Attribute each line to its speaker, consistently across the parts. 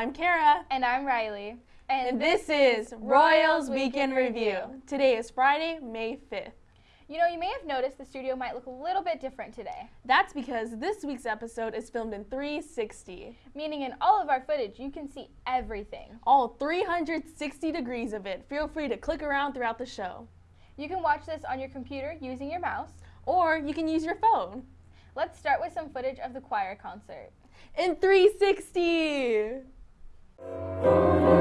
Speaker 1: I'm Kara.
Speaker 2: And I'm Riley.
Speaker 1: And, this, is Royals Week in Review. Today is Friday, May 5th.
Speaker 2: You know, you may have noticed the studio might look a little bit different today.
Speaker 1: That's because this week's episode is filmed in 360.
Speaker 2: Meaning in all of our footage, you can see everything.
Speaker 1: All 360 degrees of it. Feel free to click around throughout the show.
Speaker 2: You can watch this on your computer using your mouse.
Speaker 1: Or you can use your phone.
Speaker 2: Let's start with some footage of the choir concert.
Speaker 1: In 360!
Speaker 2: You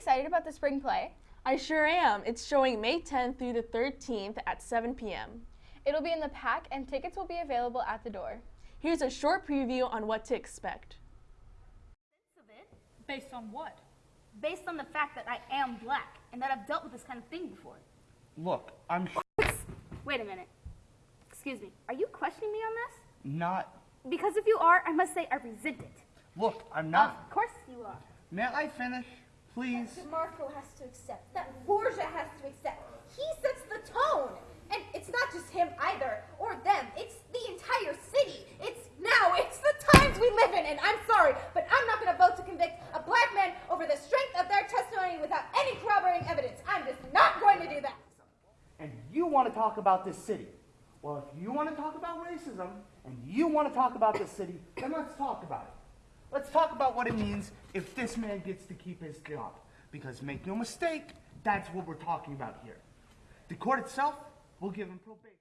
Speaker 2: excited about the spring play?
Speaker 1: I sure am. It's showing May 10th through the 13th at 7 p.m.
Speaker 2: It'll be in the PAC and tickets will be available at the door.
Speaker 1: Here's a short preview on what to expect.
Speaker 3: Based on what?
Speaker 4: based on the fact that I am black and that I've dealt with this kind of thing before.
Speaker 5: Look, I'm
Speaker 4: Wait a minute. Excuse me. Are you questioning me on this?
Speaker 5: not.
Speaker 4: Because if you are, I must say I resent it.
Speaker 5: Look, I'm not.
Speaker 4: Of course you are.
Speaker 5: May I finish, please?
Speaker 6: Marco has to accept. That Borgia has to accept. He sets the tone. And it's not just him either, or them. It's the entire city. It's now. It's the times we live in. And I'm sorry, but I'm not going to vote to convict a black man over the strength of their testimony without any corroborating evidence. I'm just not going to do that.
Speaker 5: And you want to talk about this city. Well, if you want to talk about racism and you want to talk about this city, then let's talk about it. Let's talk about what it means if this man gets to keep his job. Because make no mistake, that's what we're talking about here. The court itself will give him probation.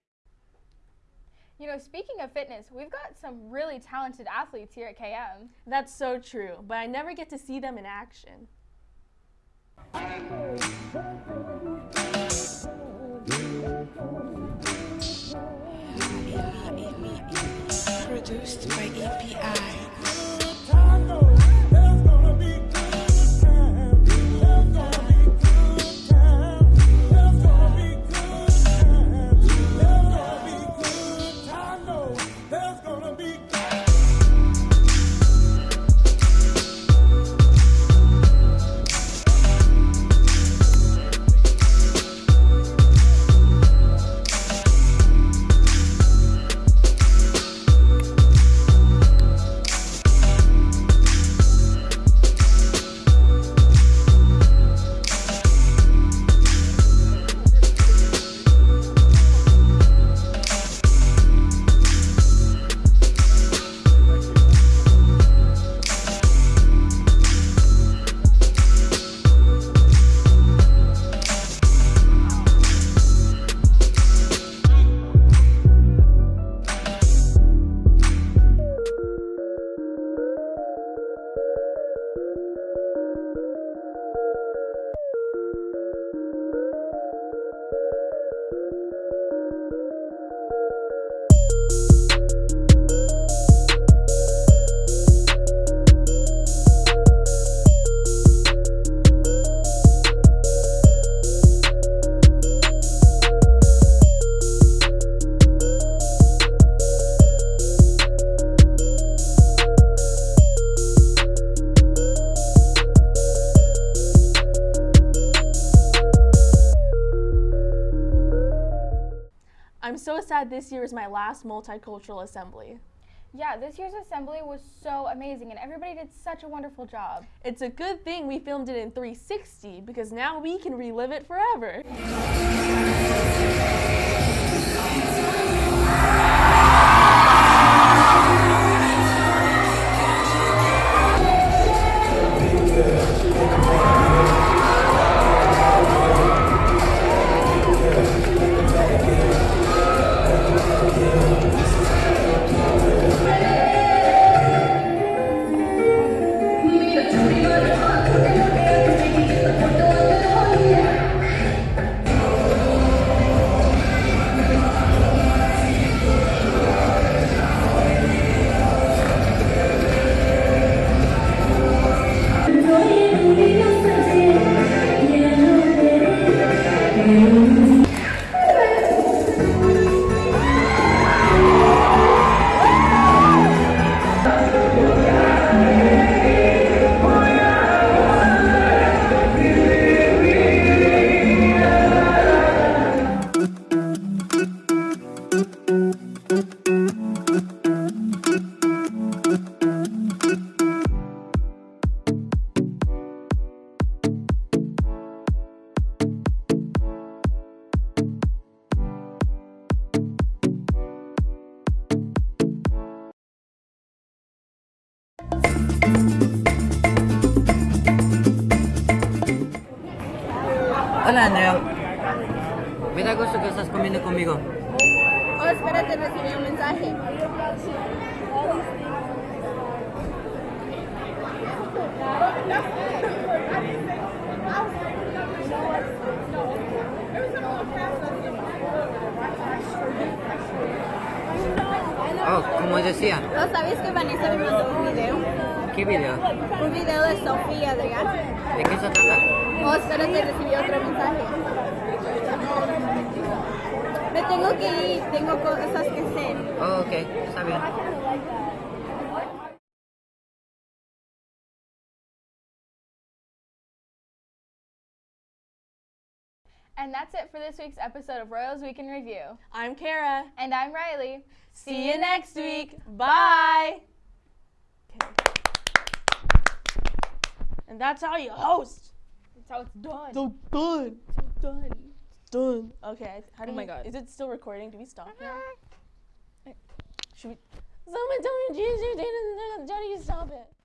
Speaker 2: You know, speaking of fitness, we've got some really talented athletes here at KM.
Speaker 1: That's so true, but I never get to see them in action.
Speaker 7: Produced by EPI.
Speaker 1: I'm so sad this year is my last multicultural assembly.
Speaker 2: Yeah, this year's assembly was so amazing and everybody did such a wonderful job.
Speaker 1: It's a good thing we filmed it in 360 because now we can relive it forever.
Speaker 3: Andrea. Me da gusto que estás comiendo conmigo.
Speaker 8: Oh, espérate, recibí un mensaje.
Speaker 3: Oh, como decía,
Speaker 8: ¿No sabes que Vanessa me mandó un video?
Speaker 3: ¿Qué video?
Speaker 8: Un video de Sofía y Adrián.
Speaker 3: ¿De qué se trata?
Speaker 8: Oh, espérate, recibí otro mensaje. Me tengo que ir, tengo cosas que hacer.
Speaker 3: Oh, ok, está bien.
Speaker 2: And that's it for this week's episode of Royals Week in Review.
Speaker 1: I'm Kara.
Speaker 2: And I'm Riley.
Speaker 1: See you next week. Bye. And that's how you host.
Speaker 2: That's how it's done.
Speaker 1: So done. So done. Done. Okay. How do
Speaker 2: Oh my
Speaker 1: you-
Speaker 2: God.
Speaker 1: Is it still recording? Do we stop now? Should we? Someone tell me Jesus. Do you stop it?